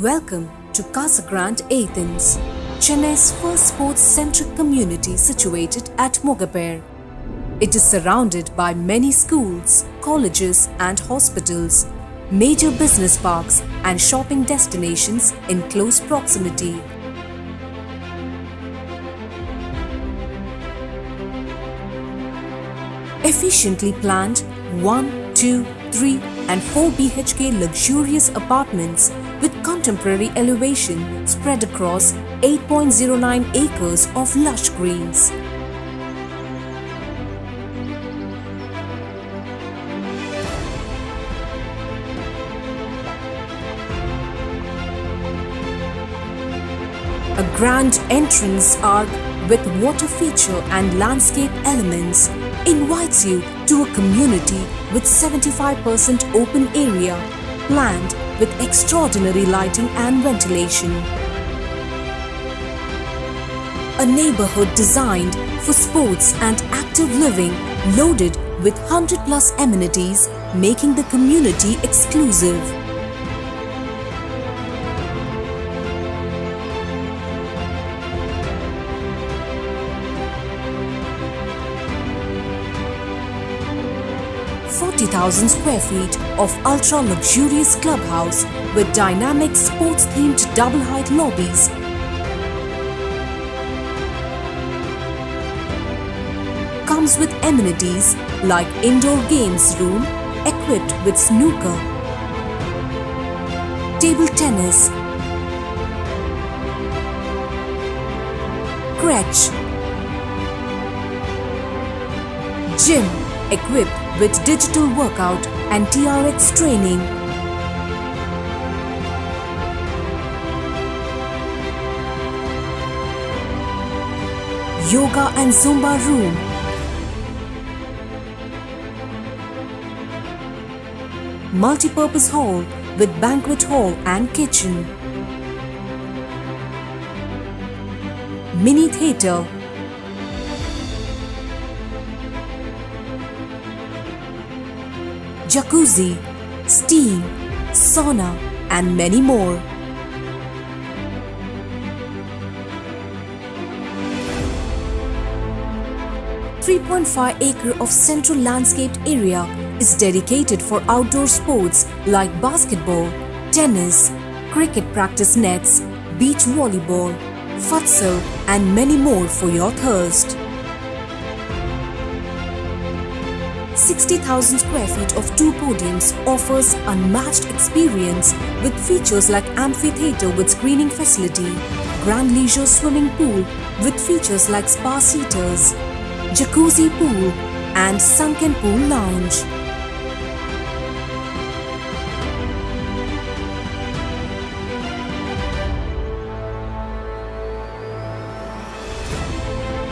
Welcome to Casa Grande Athens, Chennai's first sports-centric community situated at Mogappair. It is surrounded by many schools, colleges and hospitals, major business parks and shopping destinations in close proximity. Efficiently planned 1, 2, 3 and 4 BHK luxurious apartments with contemporary elevation spread across 8.09 acres of lush greens. A grand entrance arc with water feature and landscape elements invites you to a community with 75% open area planned with extraordinary lighting and ventilation. A neighborhood designed for sports and active living loaded with 100 plus amenities making the community exclusive. Thousand square feet of ultra luxurious clubhouse with dynamic sports themed double height lobbies. Comes with amenities like indoor games room equipped with snooker, table tennis, crèche, gym equipped with digital workout and TRX training. Yoga and Zumba room multi-purpose hall with banquet hall and kitchen. Mini theatre. Jacuzzi, steam, sauna and many more. Three point five acre of central landscaped area is dedicated for outdoor sports like basketball, tennis, cricket practice nets, beach volleyball, futsal and many more for your thirst. 60,000 square feet of two podiums offers unmatched experience with features like amphitheatre with screening facility, grand leisure swimming pool with features like spa seaters, jacuzzi pool and sunken pool lounge.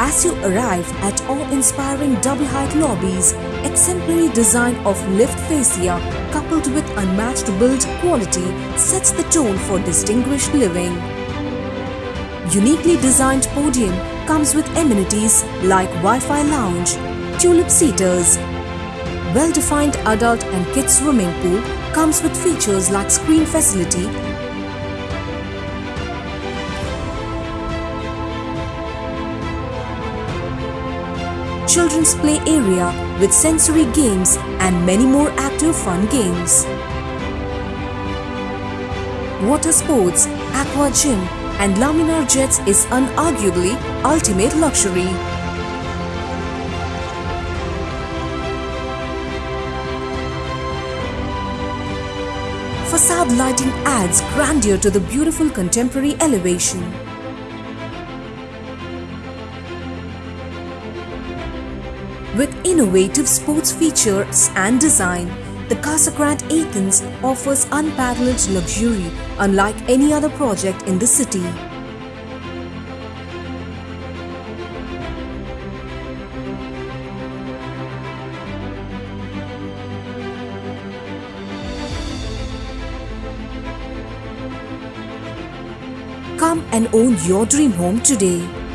As you arrive at awe-inspiring double-height lobbies, exemplary design of lift fascia coupled with unmatched build quality sets the tone for distinguished living. Uniquely designed podium comes with amenities like Wi-Fi lounge, tulip seaters. Well-defined adult and kids swimming pool comes with features like screen facility children's play area with sensory games and many more active fun games. Water sports, aqua gym and laminar jets is unarguably ultimate luxury. Facade lighting adds grandeur to the beautiful contemporary elevation. With innovative sports features and design, the Casa Grande Athens offers unparalleled luxury unlike any other project in the city. Come and own your dream home today.